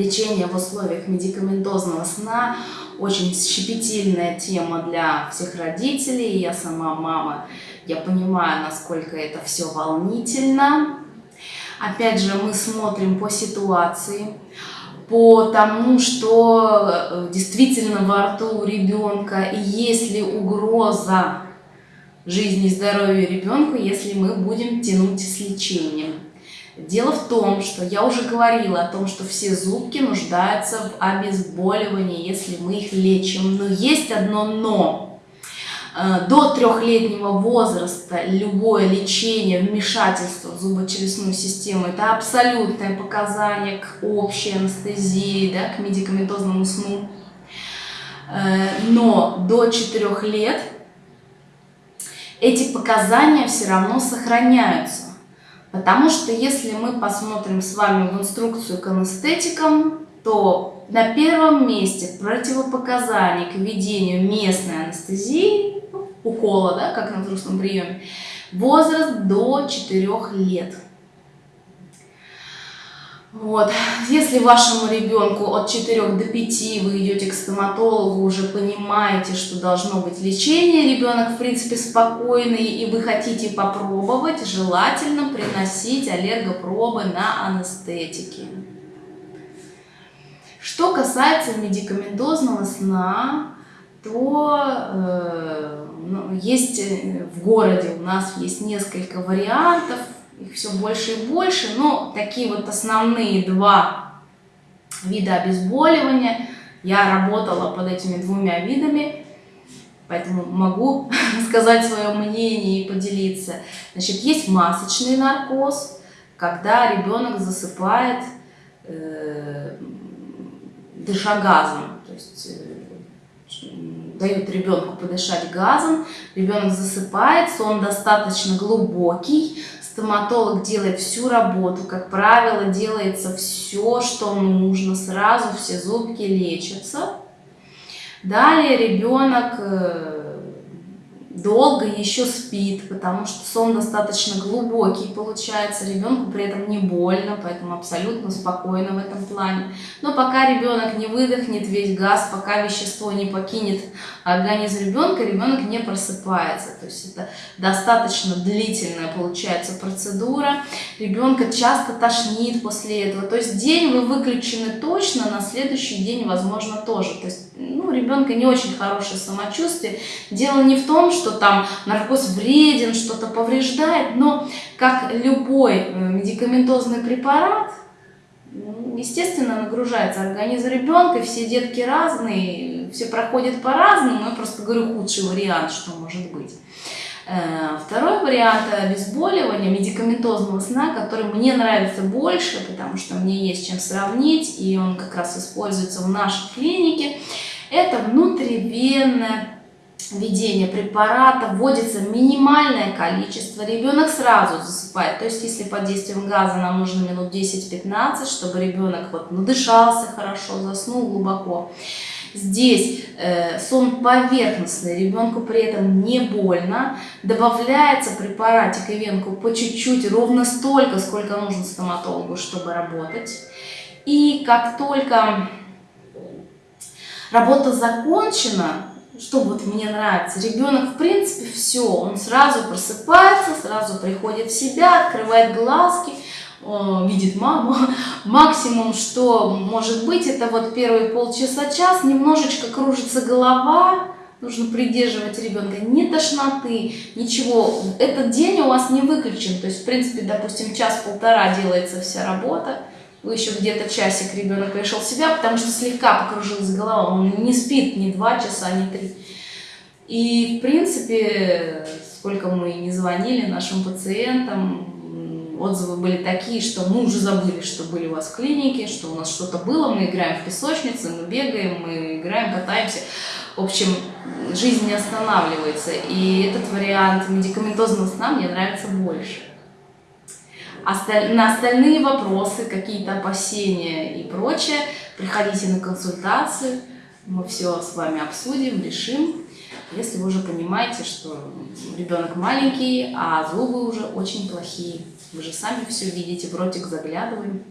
Лечение в условиях медикаментозного сна очень щепетильная тема для всех родителей. Я сама мама, я понимаю, насколько это все волнительно. Опять же, мы смотрим по ситуации, по тому, что э, действительно во рту у ребенка, и есть ли угроза жизни и здоровью ребенка, если мы будем тянуть с лечением. Дело в том, что я уже говорила о том, что все зубки нуждаются в обезболивании, если мы их лечим. Но есть одно «но». Э, до трехлетнего возраста любое лечение, вмешательство в зубочелюстную систему – это абсолютное показание к общей анестезии, да, к медикаментозному сну. Э, но до 4 лет эти показания все равно сохраняются. Потому что если мы посмотрим с вами в инструкцию к анестетикам, то на первом месте противопоказаний к введению местной анестезии, ну, укола, да, как на взрослом приеме, возраст до 4 лет. Вот. Если вашему ребенку от 4 до 5 вы идете к стоматологу, уже понимаете, что должно быть лечение, ребенок в принципе спокойный, и вы хотите попробовать, желательно приносить аллергопробы на анестетики. Что касается медикаментозного сна, то э, ну, есть э, в городе у нас есть несколько вариантов, их все больше и больше, но такие вот основные два вида обезболивания. Я работала под этими двумя видами, поэтому могу сказать свое мнение и поделиться. Значит, есть масочный наркоз, когда ребенок засыпает, э, дыша газом, то есть э, дают ребенку подышать газом, ребенок засыпает, сон достаточно глубокий, стоматолог делает всю работу, как правило, делается все, что нужно, сразу все зубки лечатся. Далее ребенок э, долго еще спит, потому что сон достаточно глубокий получается, ребенку при этом не больно, поэтому абсолютно спокойно в этом плане. Но пока ребенок не выдохнет весь газ, пока вещество не покинет организм ребенка, ребенок не просыпается. То есть это достаточно длительная получается процедура. Ребенка часто тошнит после этого. То есть день вы выключены точно, на следующий день возможно тоже. То есть ну, у ребенка не очень хорошее самочувствие. Дело не в том, что там наркоз вреден, что-то повреждает, но как любой э, медикаментозный препарат, ну, естественно, нагружается. Организм ребенка, все детки разные, все проходят по-разному, я просто говорю худший вариант, что может быть. Э, второй вариант обезболивания, медикаментозного сна, который мне нравится больше, потому что мне есть чем сравнить, и он как раз используется в нашей клинике, это внутривенное введение препарата, вводится минимальное количество, ребенок сразу засыпает. То есть, если под действием газа нам нужно минут 10-15, чтобы ребенок вот надышался хорошо, заснул глубоко. Здесь э, сон поверхностный, ребенку при этом не больно. Добавляется препаратик и венку по чуть-чуть, ровно столько, сколько нужно стоматологу, чтобы работать. И как только работа закончена, что вот мне нравится, ребенок в принципе все, он сразу просыпается, сразу приходит в себя, открывает глазки, видит маму. Максимум, что может быть, это вот первые полчаса-час, немножечко кружится голова, нужно придерживать ребенка, ни тошноты, ничего. Этот день у вас не выключен, то есть, в принципе, допустим, час-полтора делается вся работа, вы еще где-то часик ребенок пришел в себя, потому что слегка покружилась голова, он не спит ни два часа, ни три. И, в принципе, сколько мы не звонили нашим пациентам, отзывы были такие, что мы уже забыли, что были у вас в клинике, что у нас что-то было, мы играем в песочнице, мы бегаем, мы играем, катаемся. В общем, жизнь не останавливается, и этот вариант медикаментозного сна мне нравится больше. На остальные вопросы, какие-то опасения и прочее, приходите на консультацию, мы все с вами обсудим, решим. Если вы уже понимаете, что ребенок маленький, а зубы уже очень плохие. Вы же сами все видите, в ротик заглядываем.